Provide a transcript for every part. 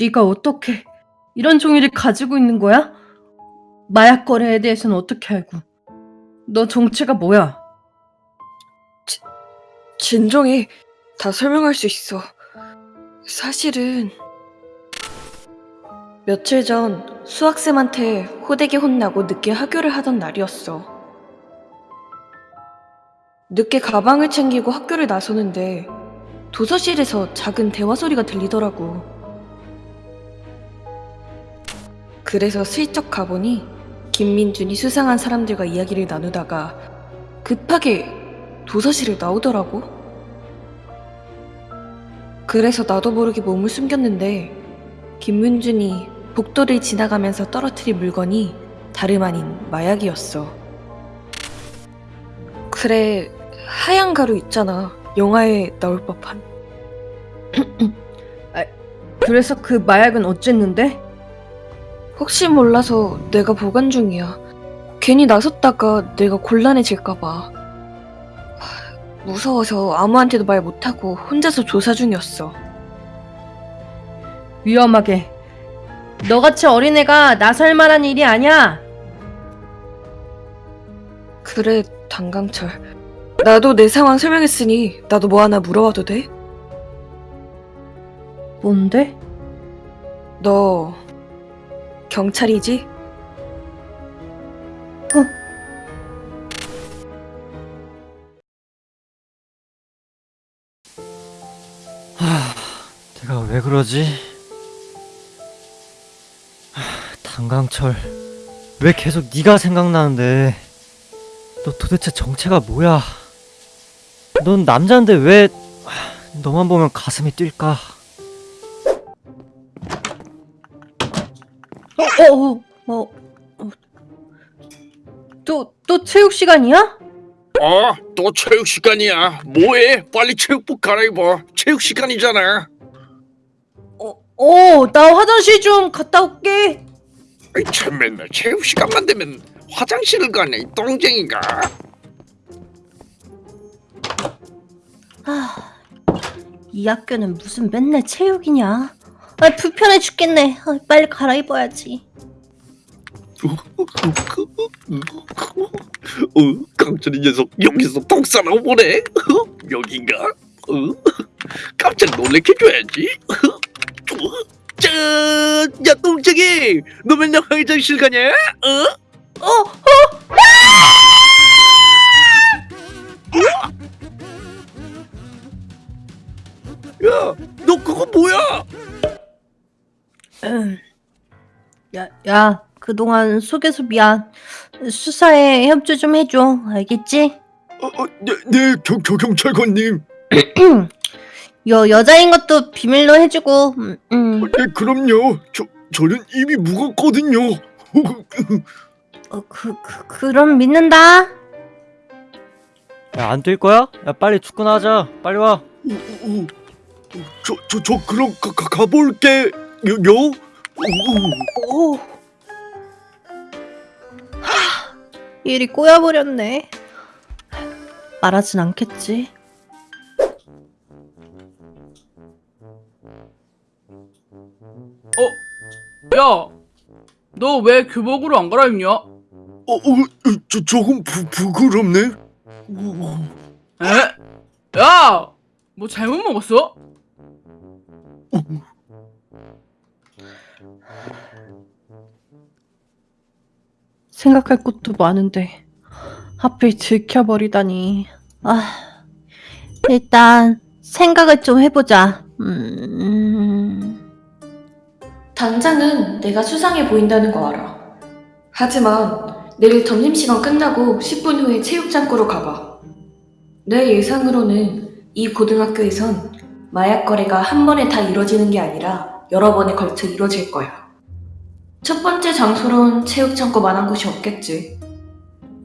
네가 어떻게 이런 종이를 가지고 있는 거야? 마약 거래에 대해서는 어떻게 알고? 너 정체가 뭐야? 진정해. 다 설명할 수 있어. 사실은 며칠 전 수학쌤한테 호되게 혼나고 늦게 학교를 하던 날이었어. 늦게 가방을 챙기고 학교를 나서는데 도서실에서 작은 대화 소리가 들리더라고. 그래서 슬쩍 가보니 김민준이 수상한 사람들과 이야기를 나누다가 급하게 도서실을 나오더라고. 그래서 나도 모르게 몸을 숨겼는데 김민준이 복도를 지나가면서 떨어뜨린 물건이 다름 아닌 마약이었어. 그래, 하얀 가루 있잖아. 영화에 나올 법한. 그래서 그 마약은 어쨌는데? 혹시 몰라서 내가 보관 중이야. 괜히 나섰다가 내가 곤란해질까봐. 하, 무서워서 아무한테도 말 못하고 혼자서 조사 중이었어. 위험하게. 너같이 어린애가 나설 만한 일이 아니야. 그래, 단강철. 나도 내 상황 설명했으니 나도 뭐 하나 물어봐도 돼? 뭔데? 너 경찰이지? 하, 내가 왜 그러지? 하, 단강철, 왜 계속 네가 생각나는데? 너 도대체 정체가 뭐야? 넌 남자인데 왜 하, 너만 보면 가슴이 뛸까? 어, 어, 어, 어. 또, 또 체육 시간이야? 어, 또 체육 시간이야. 뭐해? 빨리 체육복 갈아입어. 체육 시간이잖아. 어, 어, 나 화장실 좀 갔다 올게. 아이, 참 맨날 체육 시간만 되면 화장실을 가네, 이 똥쟁이가. 아, 이 학교는 무슨 맨날 체육이냐? 아, 불편해 죽겠네. 아, 빨리 갈아입어야지. 어, 강철이 녀석 여기서 똥 싸러 보네. 여긴가? 어? 깜짝 놀래켜줘야지. 짠! 야, 똥쟁이! 너 맨날 화장실 가냐? 어? 어, 어, 야, 너 그거 뭐야? 음. 야, 야, 그동안 속여서 미안. 수사에 협조 좀 해줘. 알겠지? 어, 어, 네, 네, 경, 경, 경찰관님. 여, 여자인 것도 비밀로 해주고, 음, 음. 네, 그럼요. 저, 저는 입이 무겁거든요. 어, 그, 그, 그럼 믿는다. 야, 안 뛸 거야? 야, 빨리 축구나 하자. 빨리 와. 저, 저, 저 그럼 가, 가, 가볼게. 요, 요? 오. 하, 일이 꼬여버렸네. 말하진 않겠지. 야, 너 왜 교복으로 안 갈아입냐? 어, 어, 저, 조금 부, 부끄럽네. 어, 에? 야, 뭐 잘못 먹었어? 생각할 것도 많은데 하필 들켜버리다니. 아, 일단 생각을 좀 해보자. 음, 당장은 내가 수상해 보인다는 거 알아. 하지만 내일 점심시간 끝나고 10분 후에 체육장구로 가봐. 내 예상으로는 이 고등학교에선 마약 거래가 한 번에 다 이루어지는 게 아니라 여러 번에 걸쳐 이루어질 거야. 첫 번째 장소론 체육장구 만한 곳이 없겠지.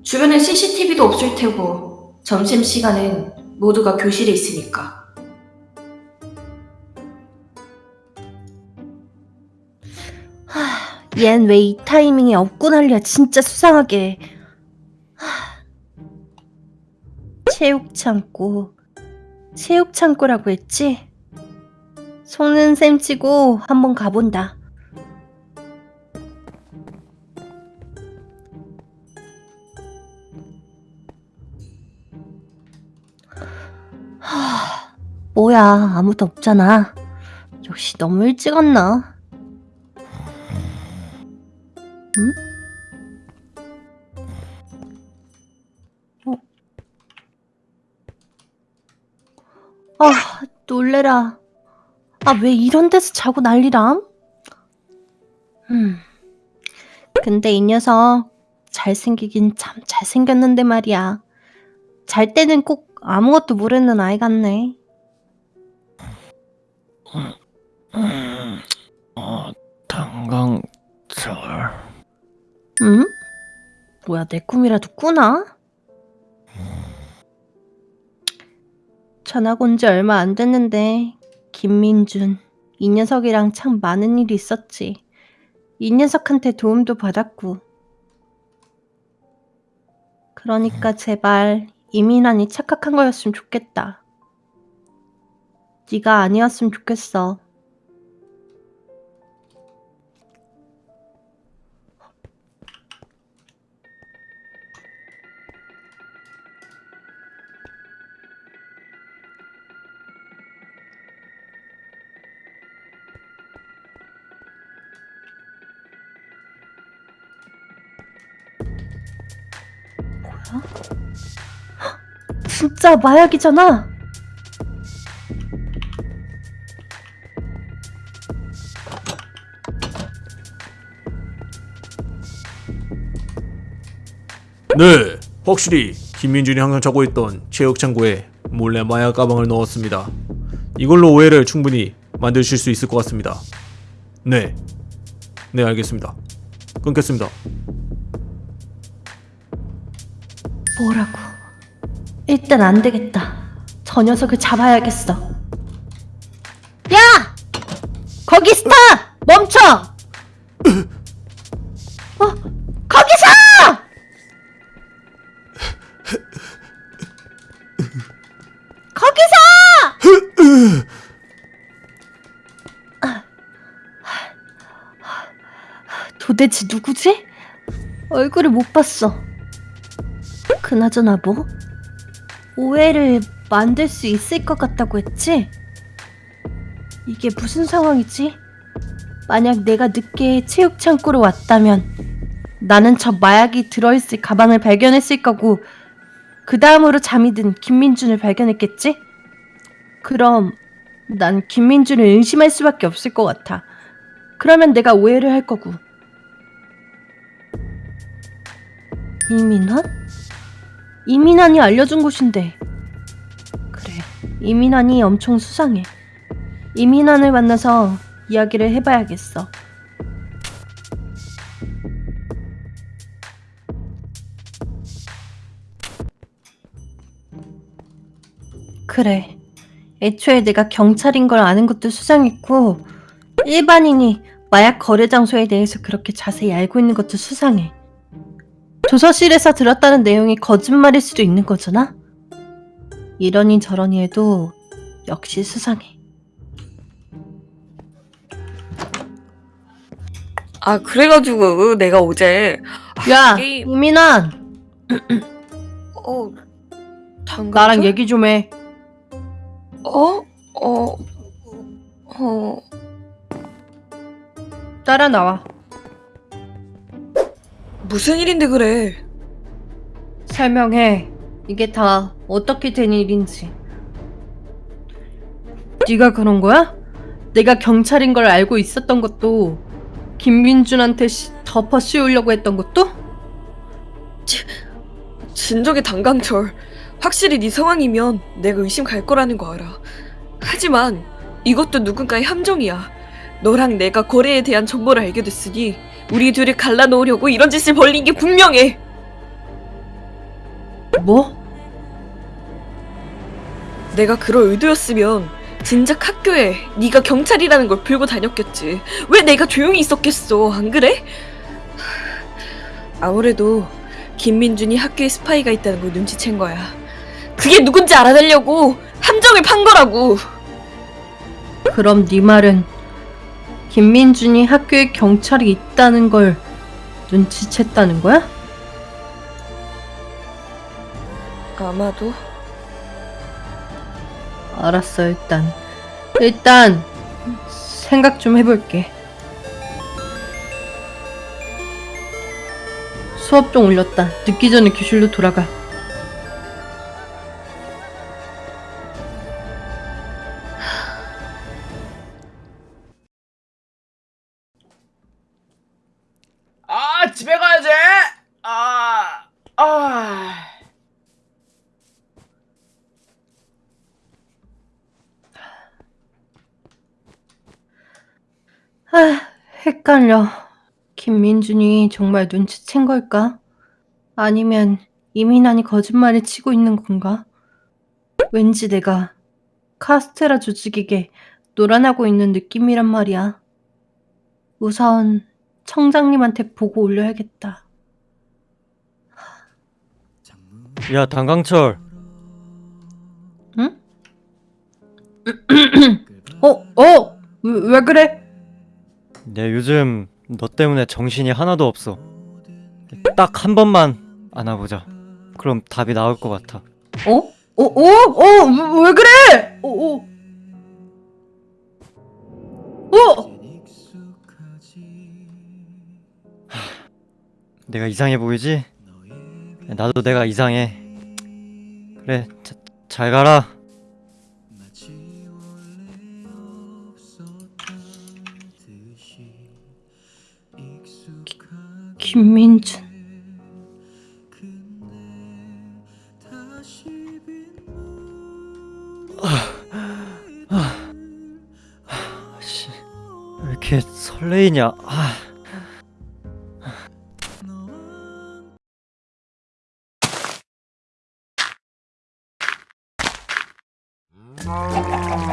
주변에 CCTV도 없을 테고 점심시간엔 모두가 교실에 있으니까. 얜왜 이 타이밍에 난리야 진짜 수상하게. 하, 체육창고. 체육창고라고 했지? 속는 셈 치고 한번 가본다. 하, 뭐야, 아무도 없잖아. 역시 너무 일찍 왔나? 응? 어? 아, 놀래라. 아, 왜 이런 데서 자고 난리람? 음. 근데 이 녀석 잘생기긴 참 잘생겼는데 말이야. 잘 때는 꼭 아무것도 모르는 아이 같네. 어, 당강철. 응? 뭐야, 내 꿈이라도 꾸나? 전학 온 지 얼마 안 됐는데, 김민준, 이 녀석이랑 참 많은 일이 있었지. 이 녀석한테 도움도 받았고. 그러니까 제발 이민환이 착각한 거였으면 좋겠다. 네가 아니었으면 좋겠어. 진짜 마약이잖아. 네, 확실히 김민준이 항상 차고 있던 체육창고에 몰래 마약 가방을 넣었습니다. 이걸로 오해를 충분히 만드실 수 있을 것 같습니다. 네, 네 알겠습니다. 끊겠습니다. 뭐라고? 일단 안 되겠다. 저 녀석을 잡아야겠어. 야! 거기 스타! 멈춰! 어? 거기서! 거기서! 도대체 누구지? 얼굴을 못 봤어. 그나저나 뭐? 오해를 만들 수 있을 것 같다고 했지? 이게 무슨 상황이지? 만약 내가 늦게 체육 창고로 왔다면 나는 저 마약이 들어있을 가방을 발견했을 거고 그 다음으로 잠이 든 김민준을 발견했겠지? 그럼 난 김민준을 의심할 수밖에 없을 것 같아. 그러면 내가 오해를 할 거고. 이민환? 이민환이 알려준 곳인데. 그래, 이민환이 엄청 수상해. 이민환을 만나서 이야기를 해봐야겠어. 그래. 애초에 내가 경찰인 걸 아는 것도 수상했고, 일반인이 마약 거래 장소에 대해서 그렇게 자세히 알고 있는 것도 수상해. 조서실에서 들었다는 내용이 거짓말일 수도 있는 거잖아? 이러니 저러니 해도 역시 수상해. 아, 그래가지고 내가 어제 야, 게임- 이민환! 어 당근 나랑 얘기 좀 해. 어? 어? 어? 따라 나와. 무슨 일인데 그래? 설명해. 이게 다 어떻게 된 일인지. 네가 그런 거야? 내가 경찰인 걸 알고 있었던 것도 김민준한테 시- 덮어 씌우려고 했던 것도? 진정의 당강철. 확실히 네 상황이면 내가 의심 갈 거라는 거 알아. 하지만 이것도 누군가의 함정이야. 너랑 내가 거래에 대한 정보를 알게 됐으니 우리 둘이 갈라놓으려고 이런 짓을 벌린 게 분명해. 뭐? 내가 그럴 의도였으면 진작 학교에 네가 경찰이라는 걸 불고 다녔겠지. 왜 내가 조용히 있었겠어? 안 그래? 아무래도 김민준이 학교에 스파이가 있다는 걸 눈치챈 거야. 그게 누군지 알아내려고 함정을 판 거라고. 그럼 네 말은 김민준이 학교에 경찰이 있다는 걸 눈치챘다는 거야? 아마도. 알았어 일단. 일단 생각 좀 해볼게. 수업종 올렸다. 늦기 전에 교실로 돌아가 집에 가야지. 아 아. 아 헷갈려 김민준이 정말 눈치챈 걸까? 아니면 이민환이 거짓말을 치고 있는 건가? 왠지 내가 카스테라 조직에게 놀아나고 있는 느낌이란 말이야. 우선 청장님한테 보고 올려야겠다. 야 당강철 응? 어, 어, 왜, 왜 그래? 내 요즘 너 때문에 정신이 하나도 없어 딱 한 번만 안아보자 그럼 답이 나올 것 같아 어? 어, 어, 어, 왜, 왜 그래? 어, 어. 어! 내가 이상해 보이지? 나도 내가 이상해 그래 자, 잘 가라 김민준. 씨, 왜 이렇게 설레이냐 아. Oh.